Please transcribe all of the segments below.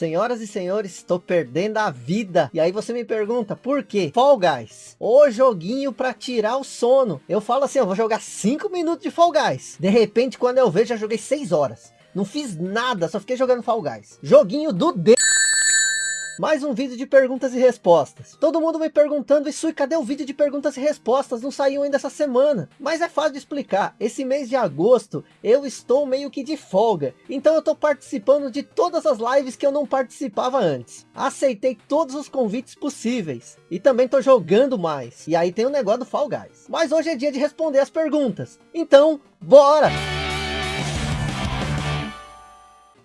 Senhoras e senhores, estou perdendo a vida. E aí você me pergunta, por quê? Fall Guys, o joguinho para tirar o sono. Eu falo assim, eu vou jogar 5 minutos de Fall Guys. De repente, quando eu vejo, já joguei 6 horas. Não fiz nada, só fiquei jogando Fall Guys. Joguinho do D mais um vídeo de perguntas e respostas. Todo mundo me perguntando, isso cadê o vídeo de perguntas e respostas? Não saiu ainda essa semana. Mas é fácil de explicar. Esse mês de agosto, eu estou meio que de folga. Então eu estou participando de todas as lives que eu não participava antes. Aceitei todos os convites possíveis. E também estou jogando mais. E aí tem o negócio do Fall Guys. Mas hoje é dia de responder as perguntas. Então, bora!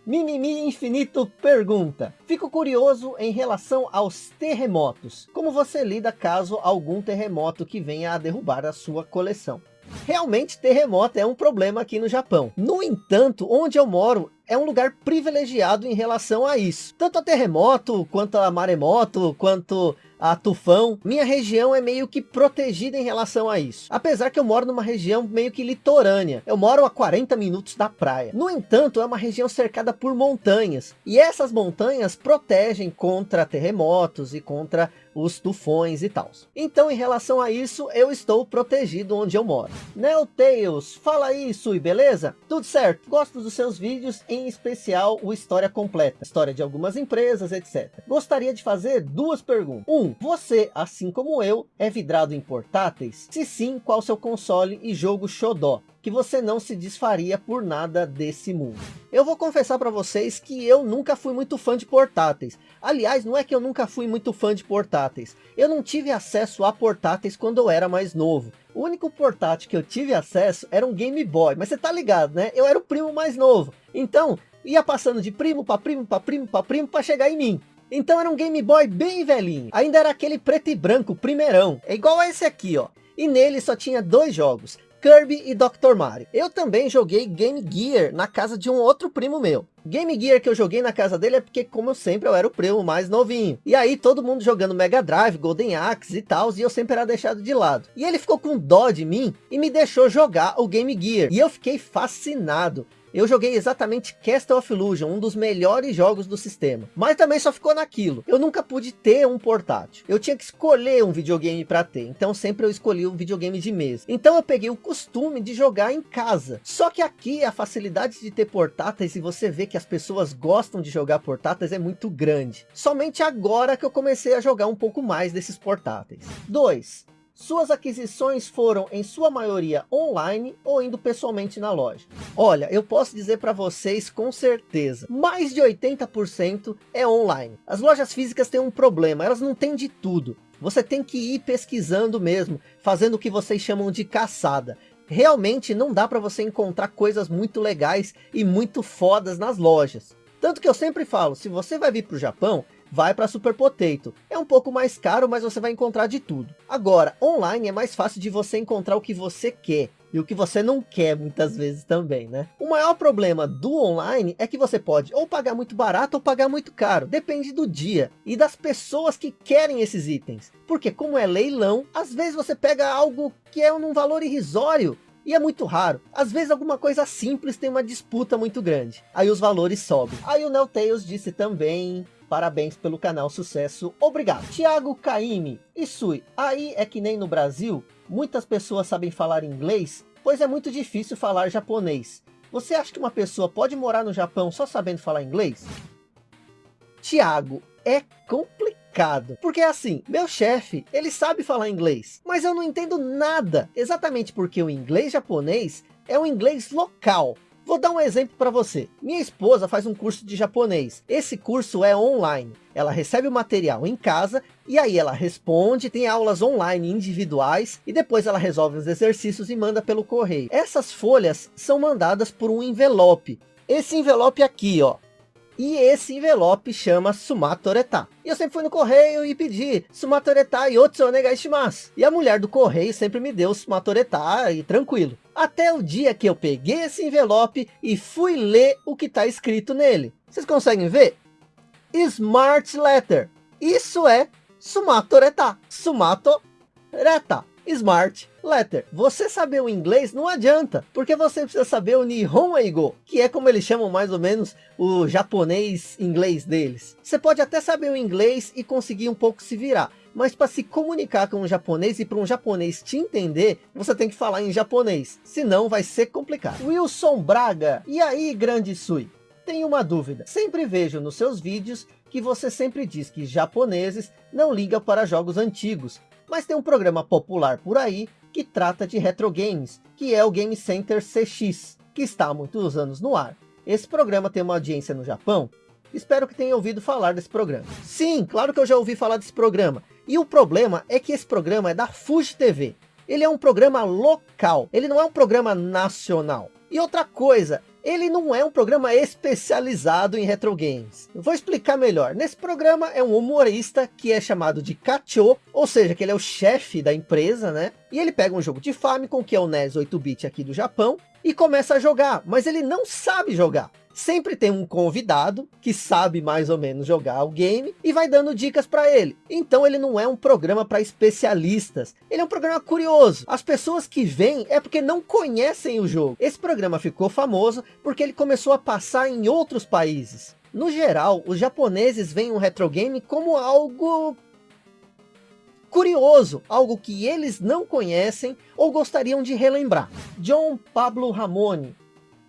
Mimimi Infinito pergunta, fico curioso em relação aos terremotos, como você lida caso algum terremoto que venha a derrubar a sua coleção? Realmente terremoto é um problema aqui no Japão. No entanto, onde eu moro é um lugar privilegiado em relação a isso. Tanto a terremoto, quanto a maremoto, quanto a tufão. Minha região é meio que protegida em relação a isso. Apesar que eu moro numa região meio que litorânea. Eu moro a 40 minutos da praia. No entanto, é uma região cercada por montanhas. E essas montanhas protegem contra terremotos e contra os tufões e tal. Então, em relação a isso, eu estou protegido onde eu moro. Neotails, fala aí, Sui, beleza? Tudo certo. Gosto dos seus vídeos, em especial o História Completa. História de algumas empresas, etc. Gostaria de fazer duas perguntas. Um, você, assim como eu, é vidrado em portáteis? Se sim, qual seu console e jogo xodó? Que você não se desfaria por nada desse mundo. Eu vou confessar para vocês que eu nunca fui muito fã de portáteis. Aliás, não é que eu nunca fui muito fã de portáteis. Eu não tive acesso a portáteis quando eu era mais novo. O único portátil que eu tive acesso era um Game Boy. Mas você tá ligado, né? Eu era o primo mais novo. Então, ia passando de primo para primo para primo para primo para chegar em mim. Então era um Game Boy bem velhinho. Ainda era aquele preto e branco, primeirão. É igual a esse aqui, ó. E nele só tinha dois jogos. Kirby e Dr. Mario. Eu também joguei Game Gear na casa de um outro primo meu. Game Gear que eu joguei na casa dele é porque, como sempre, eu era o primo mais novinho. E aí todo mundo jogando Mega Drive, Golden Axe e tal, e eu sempre era deixado de lado. E ele ficou com dó de mim e me deixou jogar o Game Gear. E eu fiquei fascinado eu joguei exatamente Castle of Illusion, um dos melhores jogos do sistema. Mas também só ficou naquilo. Eu nunca pude ter um portátil. Eu tinha que escolher um videogame para ter. Então sempre eu escolhi um videogame de mesa. Então eu peguei o costume de jogar em casa. Só que aqui a facilidade de ter portáteis e você vê que as pessoas gostam de jogar portáteis é muito grande. Somente agora que eu comecei a jogar um pouco mais desses portáteis. 2. Suas aquisições foram em sua maioria online ou indo pessoalmente na loja? Olha, eu posso dizer para vocês com certeza, mais de 80% é online. As lojas físicas têm um problema, elas não têm de tudo. Você tem que ir pesquisando mesmo, fazendo o que vocês chamam de caçada. Realmente não dá para você encontrar coisas muito legais e muito fodas nas lojas. Tanto que eu sempre falo, se você vai vir para o Japão, vai para Super Potato. É um pouco mais caro, mas você vai encontrar de tudo. Agora, online é mais fácil de você encontrar o que você quer. E o que você não quer muitas vezes também, né? O maior problema do online é que você pode ou pagar muito barato ou pagar muito caro. Depende do dia e das pessoas que querem esses itens. Porque como é leilão, às vezes você pega algo que é num valor irrisório e é muito raro. Às vezes alguma coisa simples tem uma disputa muito grande. Aí os valores sobem. Aí o Neltails disse também Parabéns pelo canal, sucesso, obrigado. Thiago Caime, Isui, aí é que nem no Brasil, muitas pessoas sabem falar inglês, pois é muito difícil falar japonês. Você acha que uma pessoa pode morar no Japão só sabendo falar inglês? Thiago, é complicado. Porque assim, meu chefe, ele sabe falar inglês, mas eu não entendo nada. Exatamente porque o inglês japonês é um inglês local. Vou dar um exemplo para você. Minha esposa faz um curso de japonês. Esse curso é online. Ela recebe o material em casa e aí ela responde, tem aulas online individuais e depois ela resolve os exercícios e manda pelo correio. Essas folhas são mandadas por um envelope. Esse envelope aqui, ó, e esse envelope chama Sumatoreta. E eu sempre fui no correio e pedi Sumatoreta e outro Onegaishimasu. E a mulher do correio sempre me deu Sumatoreta e tranquilo. Até o dia que eu peguei esse envelope e fui ler o que está escrito nele. Vocês conseguem ver? Smart Letter. Isso é Sumatoreta. Sumatoreta. Smart Letter, você saber o inglês não adianta, porque você precisa saber o Nihon que é como eles chamam mais ou menos o japonês inglês deles. Você pode até saber o inglês e conseguir um pouco se virar, mas para se comunicar com um japonês e para um japonês te entender, você tem que falar em japonês, senão vai ser complicado. Wilson Braga, e aí grande Sui? Tenho uma dúvida, sempre vejo nos seus vídeos que você sempre diz que japoneses não ligam para jogos antigos, mas tem um programa popular por aí que trata de retro games, que é o Game Center CX, que está há muitos anos no ar. Esse programa tem uma audiência no Japão? Espero que tenha ouvido falar desse programa. Sim, claro que eu já ouvi falar desse programa. E o problema é que esse programa é da Fuji TV. Ele é um programa local, ele não é um programa nacional. E outra coisa, ele não é um programa especializado em retro games. Vou explicar melhor. Nesse programa é um humorista que é chamado de Kacho, ou seja, que ele é o chefe da empresa, né? E ele pega um jogo de Famicom, que é o NES 8-bit aqui do Japão, e começa a jogar, mas ele não sabe jogar sempre tem um convidado que sabe mais ou menos jogar o game e vai dando dicas para ele. Então ele não é um programa para especialistas, ele é um programa curioso. As pessoas que vêm é porque não conhecem o jogo. Esse programa ficou famoso porque ele começou a passar em outros países. No geral, os japoneses veem o retro game como algo curioso, algo que eles não conhecem ou gostariam de relembrar. John Pablo Ramone.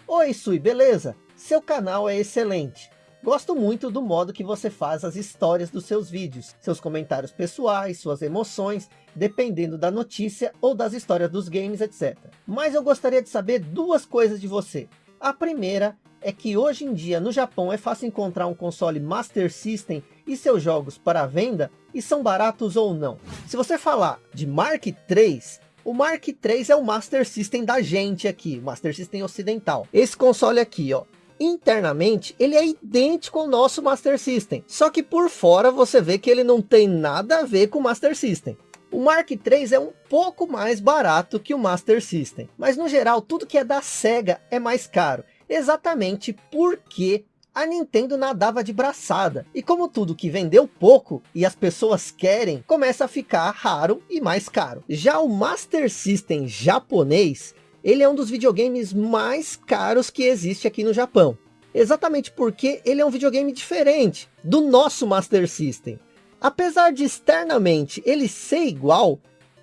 Oi Sui, beleza? Seu canal é excelente. Gosto muito do modo que você faz as histórias dos seus vídeos, seus comentários pessoais, suas emoções, dependendo da notícia ou das histórias dos games, etc. Mas eu gostaria de saber duas coisas de você. A primeira é que hoje em dia no Japão é fácil encontrar um console Master System e seus jogos para venda e são baratos ou não. Se você falar de Mark III, o Mark III é o Master System da gente aqui, Master System ocidental. Esse console aqui, ó, internamente ele é idêntico ao nosso Master System. Só que por fora você vê que ele não tem nada a ver com o Master System. O Mark III é um pouco mais barato que o Master System. Mas no geral tudo que é da SEGA é mais caro. Exatamente porque a Nintendo nadava de braçada. E como tudo que vendeu pouco e as pessoas querem, começa a ficar raro e mais caro. Já o Master System japonês ele é um dos videogames mais caros que existe aqui no Japão. Exatamente porque ele é um videogame diferente do nosso Master System. Apesar de externamente ele ser igual,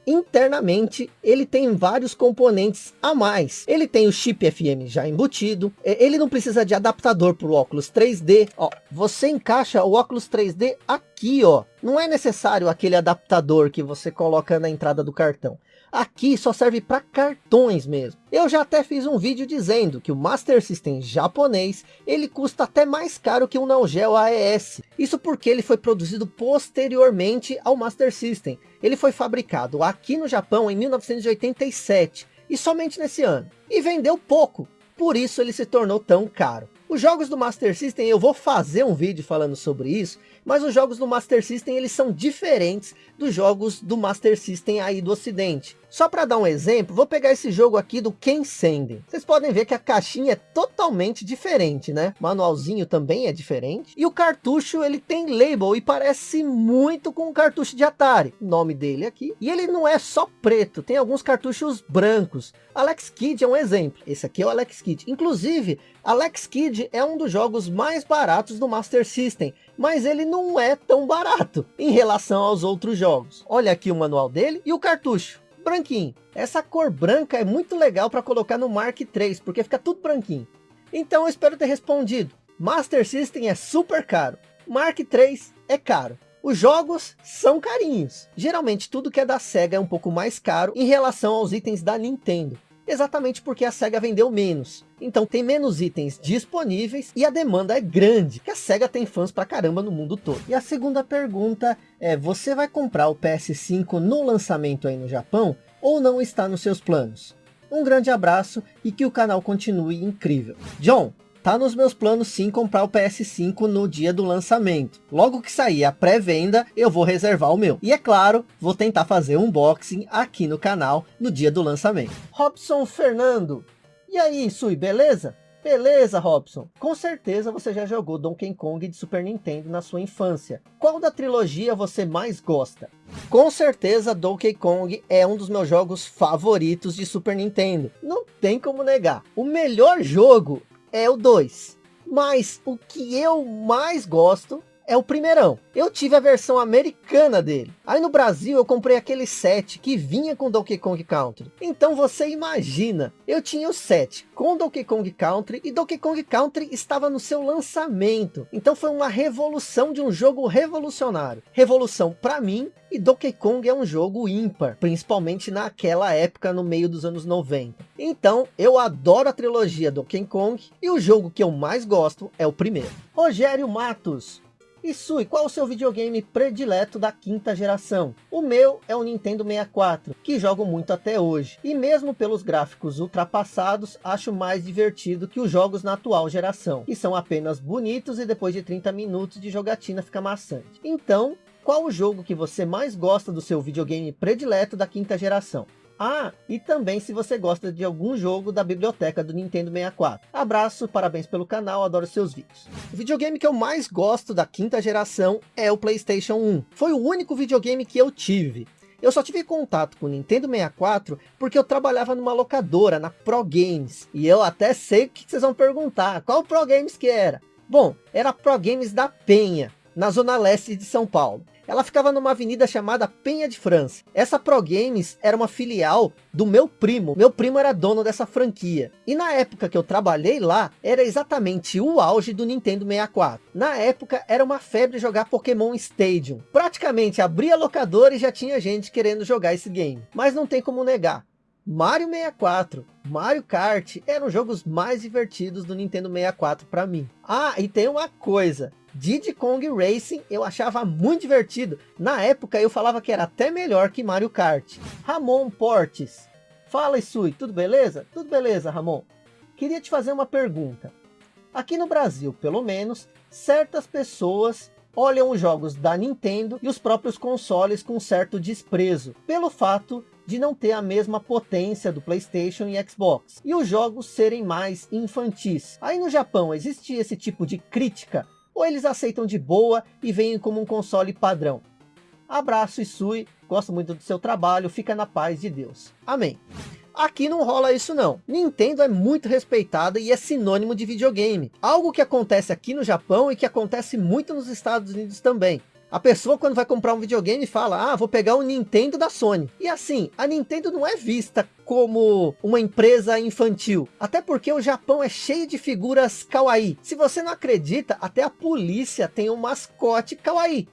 internamente ele tem vários componentes a mais. Ele tem o chip FM já embutido, ele não precisa de adaptador para o óculos 3D. Ó, você encaixa o óculos 3D aqui, ó. Não é necessário aquele adaptador que você coloca na entrada do cartão. Aqui só serve para cartões mesmo. Eu já até fiz um vídeo dizendo que o Master System japonês, ele custa até mais caro que o Neo Geo AES. Isso porque ele foi produzido posteriormente ao Master System. Ele foi fabricado aqui no Japão em 1987 e somente nesse ano. E vendeu pouco, por isso ele se tornou tão caro. Os jogos do Master System, eu vou fazer um vídeo falando sobre isso, mas os jogos do Master System, eles são diferentes dos jogos do Master System aí do ocidente. Só para dar um exemplo, vou pegar esse jogo aqui do Ken Senden. Vocês podem ver que a caixinha é totalmente diferente, né? O manualzinho também é diferente. E o cartucho, ele tem label e parece muito com o cartucho de Atari. Nome dele aqui. E ele não é só preto, tem alguns cartuchos brancos. Alex Kidd é um exemplo. Esse aqui é o Alex Kidd. Inclusive, Alex Kidd é um dos jogos mais baratos do Master System. Mas ele não é tão barato em relação aos outros jogos. Olha aqui o manual dele e o cartucho branquinho. Essa cor branca é muito legal para colocar no Mark III, porque fica tudo branquinho. Então eu espero ter respondido. Master System é super caro. Mark III é caro. Os jogos são carinhos. Geralmente tudo que é da SEGA é um pouco mais caro em relação aos itens da Nintendo. Exatamente porque a SEGA vendeu menos. Então tem menos itens disponíveis e a demanda é grande. Que a SEGA tem fãs pra caramba no mundo todo. E a segunda pergunta é, você vai comprar o PS5 no lançamento aí no Japão? Ou não está nos seus planos? Um grande abraço e que o canal continue incrível. John, Tá nos meus planos sim comprar o PS5 no dia do lançamento. Logo que sair a pré-venda, eu vou reservar o meu. E é claro, vou tentar fazer um unboxing aqui no canal no dia do lançamento. Robson Fernando. E aí, Sui, beleza? Beleza, Robson. Com certeza você já jogou Donkey Kong de Super Nintendo na sua infância. Qual da trilogia você mais gosta? Com certeza Donkey Kong é um dos meus jogos favoritos de Super Nintendo. Não tem como negar. O melhor jogo é o 2. Mas o que eu mais gosto é o primeirão. Eu tive a versão americana dele. Aí no Brasil eu comprei aquele set que vinha com Donkey Kong Country. Então você imagina, eu tinha o set com Donkey Kong Country e Donkey Kong Country estava no seu lançamento. Então foi uma revolução de um jogo revolucionário. Revolução para mim e Donkey Kong é um jogo ímpar, principalmente naquela época no meio dos anos 90. Então eu adoro a trilogia Donkey Kong e o jogo que eu mais gosto é o primeiro. Rogério Matos, e Sui, qual o seu videogame predileto da quinta geração? O meu é o Nintendo 64, que jogo muito até hoje. E mesmo pelos gráficos ultrapassados, acho mais divertido que os jogos na atual geração. Que são apenas bonitos e depois de 30 minutos de jogatina fica maçante. Então, qual o jogo que você mais gosta do seu videogame predileto da quinta geração? Ah, e também se você gosta de algum jogo da biblioteca do Nintendo 64. Abraço, parabéns pelo canal, adoro seus vídeos. O videogame que eu mais gosto da quinta geração é o Playstation 1. Foi o único videogame que eu tive. Eu só tive contato com o Nintendo 64 porque eu trabalhava numa locadora, na Pro Games. E eu até sei o que vocês vão perguntar, qual Pro Games que era? Bom, era Pro Games da Penha, na zona leste de São Paulo. Ela ficava numa avenida chamada Penha de França. Essa Pro Games era uma filial do meu primo. Meu primo era dono dessa franquia. E na época que eu trabalhei lá, era exatamente o auge do Nintendo 64. Na época, era uma febre jogar Pokémon Stadium. Praticamente abria locador e já tinha gente querendo jogar esse game. Mas não tem como negar. Mario 64, Mario Kart eram os jogos mais divertidos do Nintendo 64 para mim. Ah, e tem uma coisa, Diddy Kong Racing eu achava muito divertido. Na época eu falava que era até melhor que Mario Kart. Ramon Portes. Fala Isui, tudo beleza? Tudo beleza Ramon. Queria te fazer uma pergunta. Aqui no Brasil, pelo menos, certas pessoas olham os jogos da Nintendo e os próprios consoles com certo desprezo, pelo fato de não ter a mesma potência do Playstation e Xbox, e os jogos serem mais infantis. Aí no Japão existe esse tipo de crítica ou eles aceitam de boa e veem como um console padrão. Abraço Isui, gosto muito do seu trabalho, fica na paz de Deus. Amém. Aqui não rola isso não. Nintendo é muito respeitada e é sinônimo de videogame. Algo que acontece aqui no Japão e que acontece muito nos Estados Unidos também. A pessoa quando vai comprar um videogame fala, ah, vou pegar o Nintendo da Sony. E assim, a Nintendo não é vista como uma empresa infantil. Até porque o Japão é cheio de figuras kawaii. Se você não acredita, até a polícia tem um mascote kawaii.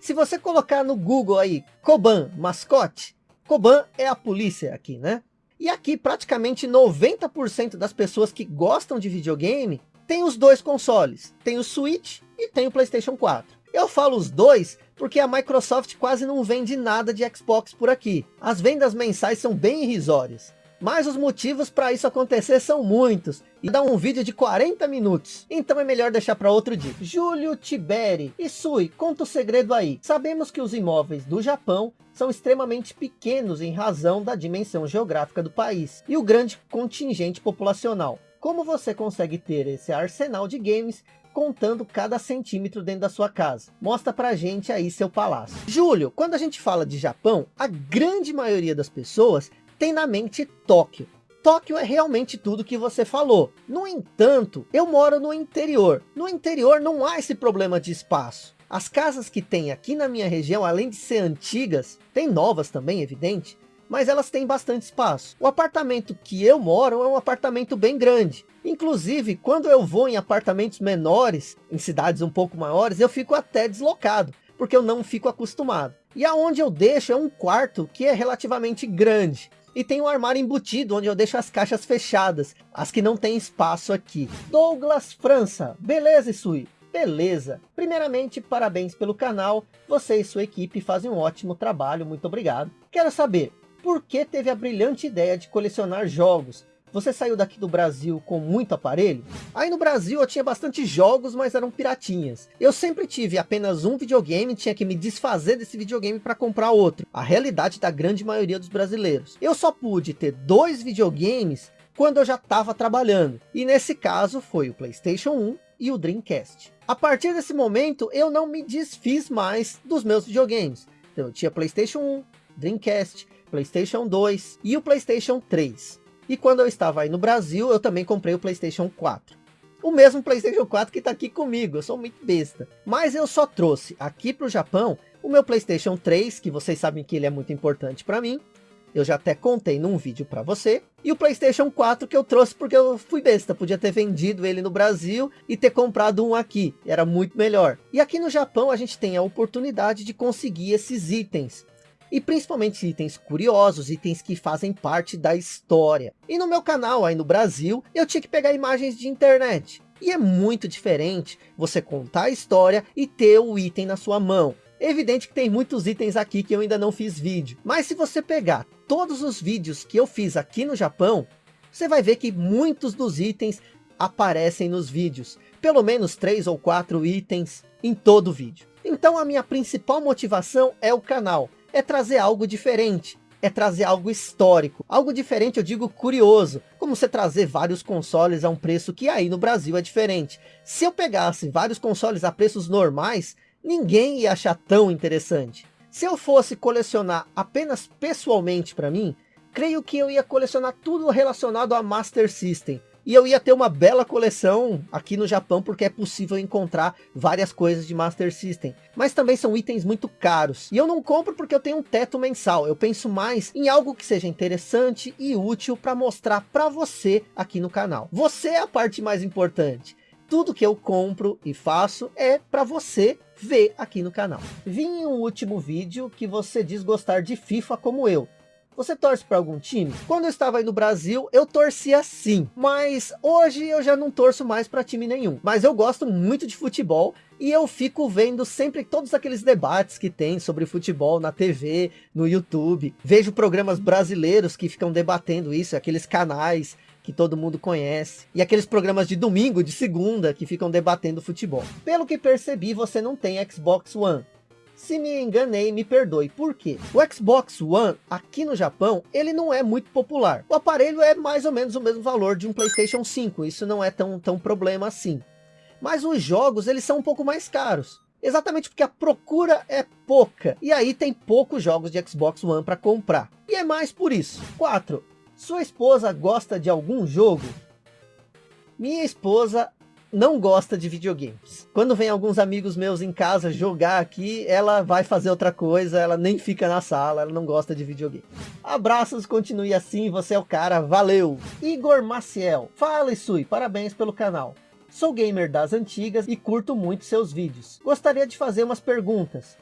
Se você colocar no Google aí, Koban, mascote, Koban é a polícia aqui, né? E aqui praticamente 90% das pessoas que gostam de videogame tem os dois consoles. Tem o Switch e tem o Playstation 4. Eu falo os dois porque a Microsoft quase não vende nada de Xbox por aqui. As vendas mensais são bem irrisórias. Mas os motivos para isso acontecer são muitos. E dá um vídeo de 40 minutos. Então é melhor deixar para outro dia. Júlio Tiberi. E Sui, conta o segredo aí. Sabemos que os imóveis do Japão são extremamente pequenos em razão da dimensão geográfica do país. E o grande contingente populacional. Como você consegue ter esse arsenal de games contando cada centímetro dentro da sua casa. Mostra pra gente aí seu palácio. Júlio, quando a gente fala de Japão, a grande maioria das pessoas tem na mente Tóquio. Tóquio é realmente tudo que você falou. No entanto, eu moro no interior. No interior não há esse problema de espaço. As casas que tem aqui na minha região, além de ser antigas, tem novas também, evidente, mas elas têm bastante espaço. O apartamento que eu moro é um apartamento bem grande. Inclusive, quando eu vou em apartamentos menores, em cidades um pouco maiores, eu fico até deslocado, porque eu não fico acostumado. E aonde eu deixo é um quarto que é relativamente grande. E tem um armário embutido, onde eu deixo as caixas fechadas, as que não tem espaço aqui. Douglas França, beleza Isui? Beleza. Primeiramente, parabéns pelo canal. Você e sua equipe fazem um ótimo trabalho, muito obrigado. Quero saber, por que teve a brilhante ideia de colecionar jogos? Você saiu daqui do Brasil com muito aparelho? Aí no Brasil eu tinha bastante jogos, mas eram piratinhas. Eu sempre tive apenas um videogame, tinha que me desfazer desse videogame para comprar outro. A realidade da grande maioria dos brasileiros. Eu só pude ter dois videogames quando eu já estava trabalhando. E nesse caso foi o Playstation 1 e o Dreamcast. A partir desse momento eu não me desfiz mais dos meus videogames. Então eu tinha Playstation 1, Dreamcast, Playstation 2 e o Playstation 3. E quando eu estava aí no Brasil, eu também comprei o Playstation 4. O mesmo Playstation 4 que está aqui comigo, eu sou muito besta. Mas eu só trouxe aqui para o Japão o meu Playstation 3, que vocês sabem que ele é muito importante para mim. Eu já até contei num vídeo para você. E o Playstation 4 que eu trouxe porque eu fui besta. Podia ter vendido ele no Brasil e ter comprado um aqui. Era muito melhor. E aqui no Japão a gente tem a oportunidade de conseguir esses itens e principalmente itens curiosos, itens que fazem parte da história. E no meu canal aí no Brasil, eu tinha que pegar imagens de internet. E é muito diferente você contar a história e ter o item na sua mão. Evidente que tem muitos itens aqui que eu ainda não fiz vídeo. Mas se você pegar todos os vídeos que eu fiz aqui no Japão, você vai ver que muitos dos itens aparecem nos vídeos. Pelo menos três ou quatro itens em todo vídeo. Então a minha principal motivação é o canal é trazer algo diferente, é trazer algo histórico. Algo diferente, eu digo curioso, como você trazer vários consoles a um preço que aí no Brasil é diferente. Se eu pegasse vários consoles a preços normais, ninguém ia achar tão interessante. Se eu fosse colecionar apenas pessoalmente para mim, creio que eu ia colecionar tudo relacionado a Master System. E eu ia ter uma bela coleção aqui no Japão, porque é possível encontrar várias coisas de Master System. Mas também são itens muito caros. E eu não compro porque eu tenho um teto mensal. Eu penso mais em algo que seja interessante e útil para mostrar para você aqui no canal. Você é a parte mais importante. Tudo que eu compro e faço é para você ver aqui no canal. Vim em um último vídeo que você diz gostar de FIFA como eu. Você torce para algum time? Quando eu estava aí no Brasil, eu torcia sim. Mas hoje eu já não torço mais para time nenhum. Mas eu gosto muito de futebol e eu fico vendo sempre todos aqueles debates que tem sobre futebol na TV, no YouTube. Vejo programas brasileiros que ficam debatendo isso, aqueles canais que todo mundo conhece. E aqueles programas de domingo, de segunda, que ficam debatendo futebol. Pelo que percebi, você não tem Xbox One. Se me enganei, me perdoe. Por quê? O Xbox One, aqui no Japão, ele não é muito popular. O aparelho é mais ou menos o mesmo valor de um Playstation 5. Isso não é tão, tão problema assim. Mas os jogos, eles são um pouco mais caros. Exatamente porque a procura é pouca. E aí tem poucos jogos de Xbox One para comprar. E é mais por isso. 4. Sua esposa gosta de algum jogo? Minha esposa não gosta de videogames. Quando vem alguns amigos meus em casa jogar aqui, ela vai fazer outra coisa, ela nem fica na sala, ela não gosta de videogame. Abraços, continue assim, você é o cara, valeu! Igor Maciel, fala Isui, parabéns pelo canal. Sou gamer das antigas e curto muito seus vídeos. Gostaria de fazer umas perguntas.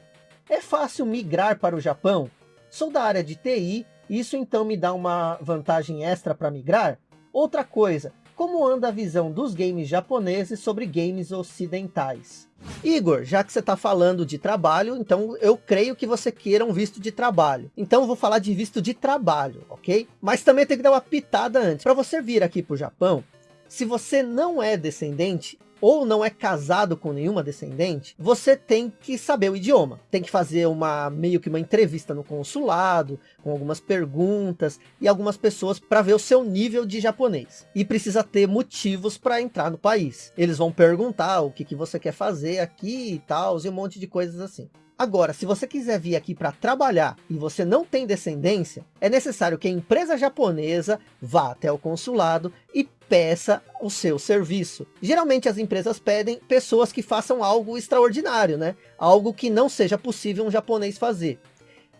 É fácil migrar para o Japão? Sou da área de TI, isso então me dá uma vantagem extra para migrar? Outra coisa, como anda a visão dos games japoneses sobre games ocidentais. Igor, já que você está falando de trabalho, então eu creio que você queira um visto de trabalho. Então eu vou falar de visto de trabalho, ok? Mas também tem que dar uma pitada antes. Para você vir aqui para o Japão, se você não é descendente, ou não é casado com nenhuma descendente, você tem que saber o idioma. Tem que fazer uma meio que uma entrevista no consulado, com algumas perguntas e algumas pessoas para ver o seu nível de japonês. E precisa ter motivos para entrar no país. Eles vão perguntar o que, que você quer fazer aqui e tal, e um monte de coisas assim. Agora, se você quiser vir aqui para trabalhar e você não tem descendência, é necessário que a empresa japonesa vá até o consulado e peça o seu serviço. Geralmente as empresas pedem pessoas que façam algo extraordinário, né? Algo que não seja possível um japonês fazer.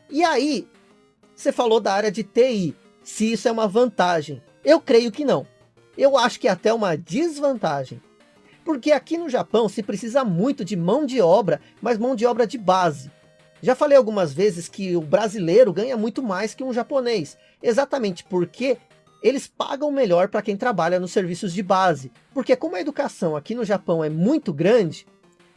E aí, você falou da área de TI, se isso é uma vantagem. Eu creio que não. Eu acho que é até uma desvantagem. Porque aqui no Japão se precisa muito de mão de obra, mas mão de obra de base. Já falei algumas vezes que o brasileiro ganha muito mais que um japonês, exatamente porque eles pagam melhor para quem trabalha nos serviços de base. Porque como a educação aqui no Japão é muito grande,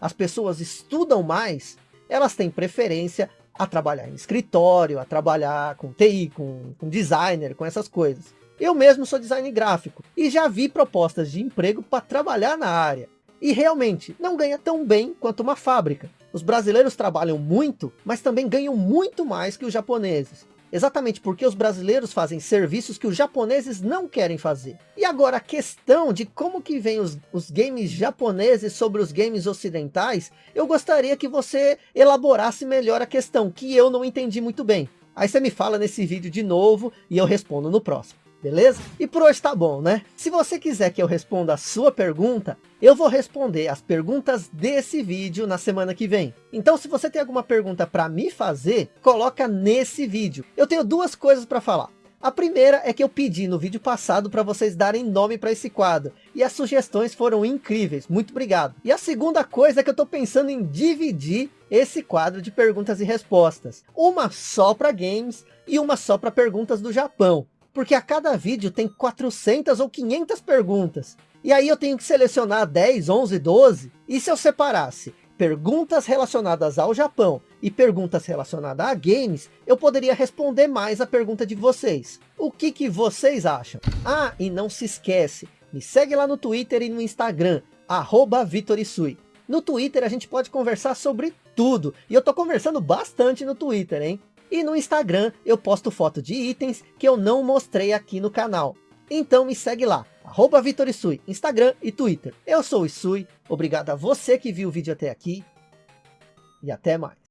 as pessoas estudam mais, elas têm preferência a trabalhar em escritório, a trabalhar com TI, com, com designer, com essas coisas. Eu mesmo sou design gráfico e já vi propostas de emprego para trabalhar na área. E realmente, não ganha tão bem quanto uma fábrica. Os brasileiros trabalham muito, mas também ganham muito mais que os japoneses. exatamente porque os brasileiros fazem serviços que os japoneses não querem fazer. E agora a questão de como que vem os, os games japoneses sobre os games ocidentais, eu gostaria que você elaborasse melhor a questão, que eu não entendi muito bem. Aí você me fala nesse vídeo de novo e eu respondo no próximo beleza? E por hoje tá bom, né? Se você quiser que eu responda a sua pergunta, eu vou responder as perguntas desse vídeo na semana que vem. Então se você tem alguma pergunta para me fazer, coloca nesse vídeo. Eu tenho duas coisas para falar. A primeira é que eu pedi no vídeo passado para vocês darem nome para esse quadro. E as sugestões foram incríveis. Muito obrigado. E a segunda coisa é que eu estou pensando em dividir esse quadro de perguntas e respostas. Uma só para games e uma só para perguntas do Japão porque a cada vídeo tem 400 ou 500 perguntas. E aí eu tenho que selecionar 10, 11, 12. E se eu separasse perguntas relacionadas ao Japão e perguntas relacionadas a games, eu poderia responder mais a pergunta de vocês. O que, que vocês acham? Ah, e não se esquece, me segue lá no Twitter e no Instagram, arroba Vitorisui. No Twitter a gente pode conversar sobre tudo. E eu tô conversando bastante no Twitter, hein? E no Instagram eu posto foto de itens que eu não mostrei aqui no canal. Então me segue lá, arroba VitorIsui, Instagram e Twitter. Eu sou o Isui, obrigado a você que viu o vídeo até aqui. E até mais.